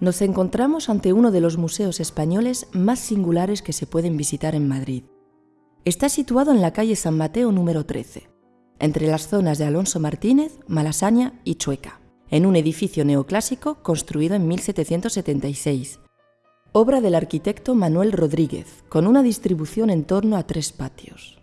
Nos encontramos ante uno de los museos españoles más singulares que se pueden visitar en Madrid. Está situado en la calle San Mateo número 13, entre las zonas de Alonso Martínez, Malasaña y Chueca, en un edificio neoclásico construido en 1776, obra del arquitecto Manuel Rodríguez, con una distribución en torno a tres patios.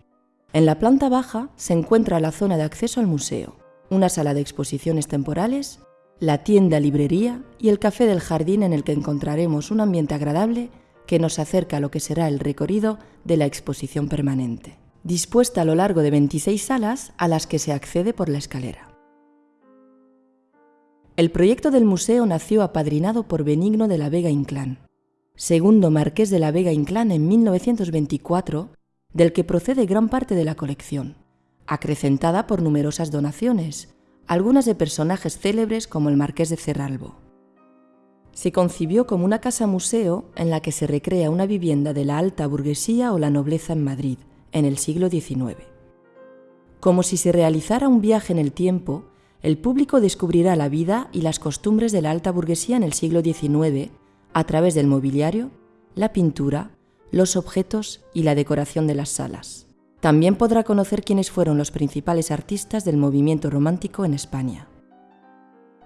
En la planta baja se encuentra la zona de acceso al museo, una sala de exposiciones temporales, la tienda librería y el café del jardín en el que encontraremos un ambiente agradable que nos acerca a lo que será el recorrido de la exposición permanente, dispuesta a lo largo de 26 salas a las que se accede por la escalera. El proyecto del museo nació apadrinado por Benigno de la Vega Inclán, segundo marqués de la Vega Inclán en 1924, del que procede gran parte de la colección, acrecentada por numerosas donaciones, algunas de personajes célebres como el marqués de Cerralbo. Se concibió como una casa-museo en la que se recrea una vivienda de la alta burguesía o la nobleza en Madrid, en el siglo XIX. Como si se realizara un viaje en el tiempo, el público descubrirá la vida y las costumbres de la alta burguesía en el siglo XIX a través del mobiliario, la pintura, los objetos y la decoración de las salas. También podrá conocer quiénes fueron los principales artistas del movimiento romántico en España.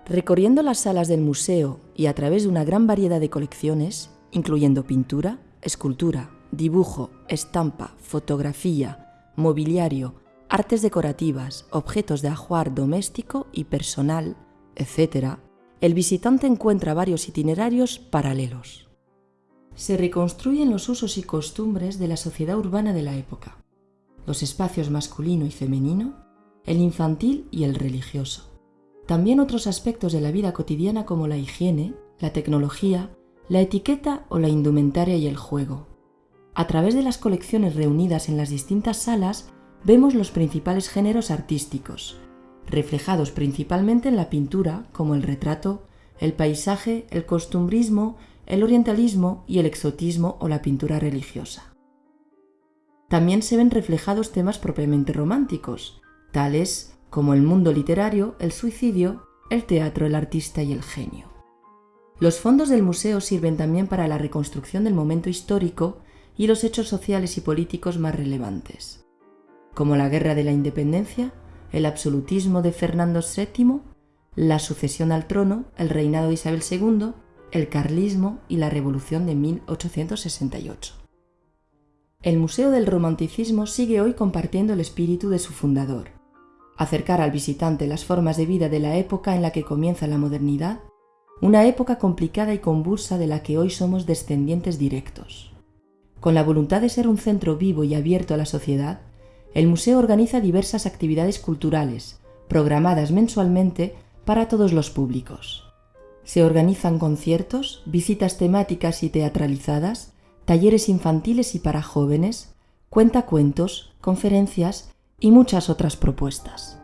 Recorriendo las salas del museo y a través de una gran variedad de colecciones, incluyendo pintura, escultura, dibujo, estampa, fotografía, mobiliario, artes decorativas, objetos de ajuar doméstico y personal, etc., el visitante encuentra varios itinerarios paralelos. Se reconstruyen los usos y costumbres de la sociedad urbana de la época, los espacios masculino y femenino, el infantil y el religioso. También otros aspectos de la vida cotidiana como la higiene, la tecnología, la etiqueta o la indumentaria y el juego. A través de las colecciones reunidas en las distintas salas vemos los principales géneros artísticos, reflejados principalmente en la pintura, como el retrato, el paisaje, el costumbrismo, el orientalismo y el exotismo o la pintura religiosa. También se ven reflejados temas propiamente románticos, tales como el mundo literario, el suicidio, el teatro, el artista y el genio. Los fondos del museo sirven también para la reconstrucción del momento histórico y los hechos sociales y políticos más relevantes, como la Guerra de la Independencia, el absolutismo de Fernando VII, la sucesión al trono, el reinado de Isabel II, el carlismo y la revolución de 1868. El Museo del Romanticismo sigue hoy compartiendo el espíritu de su fundador, acercar al visitante las formas de vida de la época en la que comienza la modernidad, una época complicada y convulsa de la que hoy somos descendientes directos. Con la voluntad de ser un centro vivo y abierto a la sociedad, el museo organiza diversas actividades culturales, programadas mensualmente para todos los públicos. Se organizan conciertos, visitas temáticas y teatralizadas, talleres infantiles y para jóvenes, cuentacuentos, conferencias y muchas otras propuestas.